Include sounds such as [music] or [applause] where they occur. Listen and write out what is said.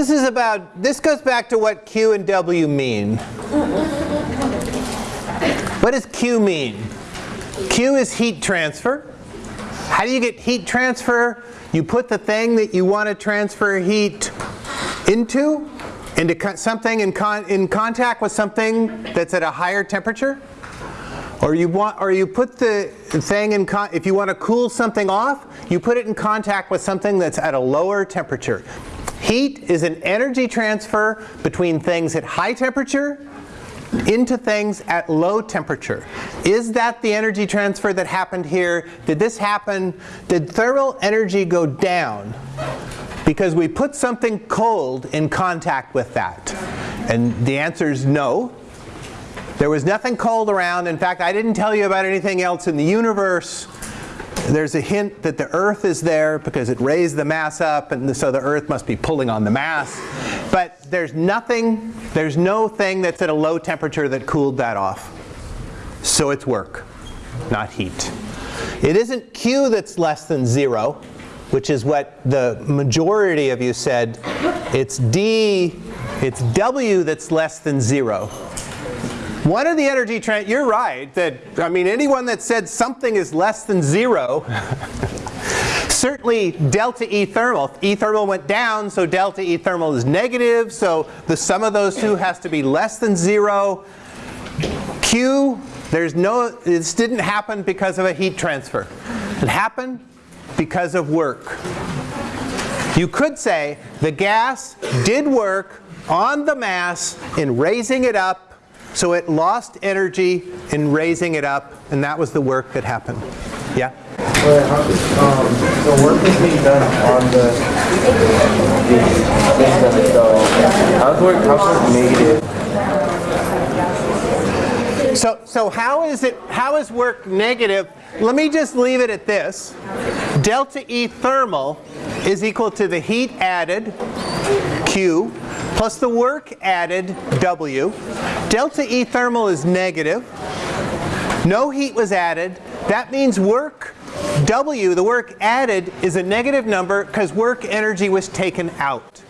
this is about, this goes back to what Q and W mean. What does Q mean? Q is heat transfer. How do you get heat transfer? You put the thing that you want to transfer heat into, into something in, con in contact with something that's at a higher temperature. Or you want, or you put the thing in, con if you want to cool something off, you put it in contact with something that's at a lower temperature. Heat is an energy transfer between things at high temperature into things at low temperature. Is that the energy transfer that happened here? Did this happen? Did thermal energy go down because we put something cold in contact with that? And the answer is no. There was nothing cold around. In fact, I didn't tell you about anything else in the universe. There's a hint that the Earth is there because it raised the mass up and so the Earth must be pulling on the mass. But there's nothing, there's no thing that's at a low temperature that cooled that off. So it's work, not heat. It isn't Q that's less than zero, which is what the majority of you said. It's D, it's W that's less than zero. One of the energy trend, you're right, that, I mean, anyone that said something is less than zero, [laughs] certainly delta E thermal. E thermal went down, so delta E thermal is negative, so the sum of those two has to be less than zero. Q, there's no, this didn't happen because of a heat transfer. It happened because of work. You could say the gas did work on the mass in raising it up so it lost energy in raising it up, and that was the work that happened. Yeah? Um, the work is being done on the, the system, so how's work, how's work negative? So, so how is it, how is work negative? Let me just leave it at this. Delta E thermal is equal to the heat added, Q, plus the work added, W. Delta E thermal is negative. No heat was added. That means work, W, the work added, is a negative number because work energy was taken out.